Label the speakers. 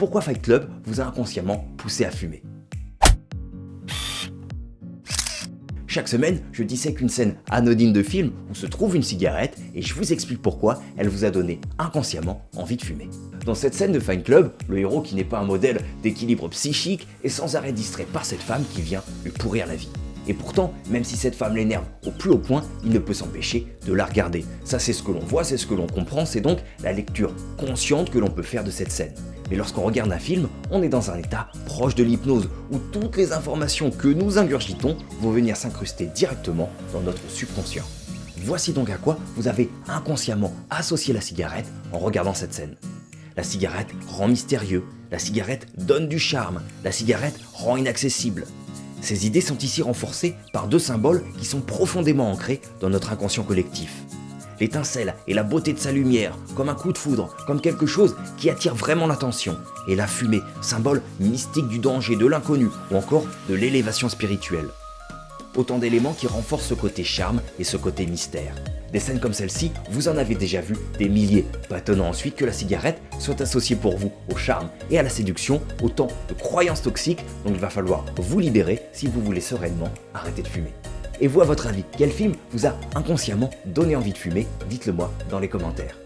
Speaker 1: pourquoi Fight Club vous a inconsciemment poussé à fumer. Chaque semaine, je dissèque une scène anodine de film où se trouve une cigarette et je vous explique pourquoi elle vous a donné inconsciemment envie de fumer. Dans cette scène de Fight Club, le héros qui n'est pas un modèle d'équilibre psychique est sans arrêt distrait par cette femme qui vient lui pourrir la vie. Et pourtant, même si cette femme l'énerve au plus haut point, il ne peut s'empêcher de la regarder. Ça c'est ce que l'on voit, c'est ce que l'on comprend, c'est donc la lecture consciente que l'on peut faire de cette scène. Mais lorsqu'on regarde un film, on est dans un état proche de l'hypnose, où toutes les informations que nous ingurgitons vont venir s'incruster directement dans notre subconscient. Voici donc à quoi vous avez inconsciemment associé la cigarette en regardant cette scène. La cigarette rend mystérieux, la cigarette donne du charme, la cigarette rend inaccessible. Ces idées sont ici renforcées par deux symboles qui sont profondément ancrés dans notre inconscient collectif. L'étincelle et la beauté de sa lumière, comme un coup de foudre, comme quelque chose qui attire vraiment l'attention. Et la fumée, symbole mystique du danger, de l'inconnu ou encore de l'élévation spirituelle. Autant d'éléments qui renforcent ce côté charme et ce côté mystère. Des scènes comme celle-ci, vous en avez déjà vu des milliers, pas étonnant ensuite que la cigarette soit associée pour vous au charme et à la séduction, autant de croyances toxiques dont il va falloir vous libérer si vous voulez sereinement arrêter de fumer. Et vous à votre avis, quel film vous a inconsciemment donné envie de fumer? Dites-le moi dans les commentaires.